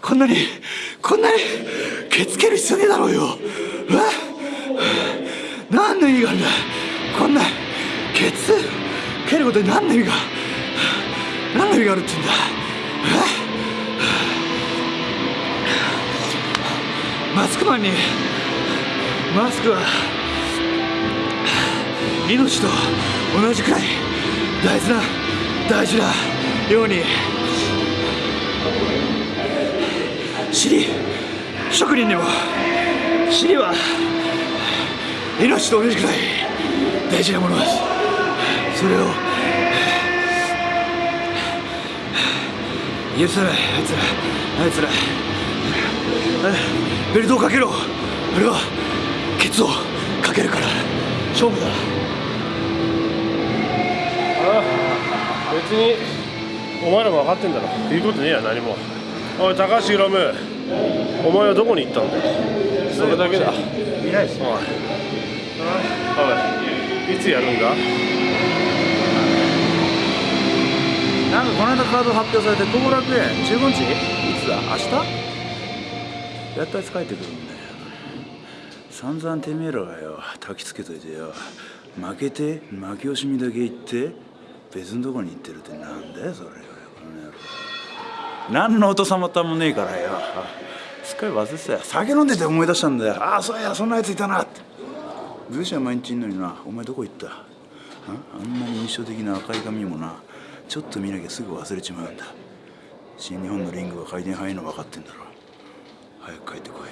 こんなにこんなにケツ蹴る必要ねえだろうよ。え？何の意味があるんだ？こんなケツ蹴ることに何の意味が？何の意味があるって言うんだ？え？マスクマンにマスクは命と同じくらい大事な大事なように。尻職人にも。尻は。命と同じくらい。大事なものです。それを。許さない。あいつら。あいつら。ベルトをかけろ。俺は。ケツをかけるから。勝負だ別にお前らも分かってんだろ。言うことねえや何も。おい高橋宏夢お前はどこに行ったんだよそれだけだ。いないですおい。おいいつやるんだ？なんかこの間カード発表されて後楽園15日？いつだ？明日？やっとあいつ帰ってくるんだよ。散々てめえらがよ焚きつけといてよ。負けて負け惜しみだけ言って別のとこに行ってるってなんだよそれよ。この野郎。何の音様ったもねえからよ。すっかり忘れてたよ。酒飲んでて思い出したんだよ。ああそうやそんなやついたな。って武士は毎日いんのにな。お前どこ行った？ああんなに印象的な赤い髪もな。ちょっと見なきゃすぐ忘れちまうんだ。新日本のリングが回転早いの分かってんだろ。早く帰ってこい。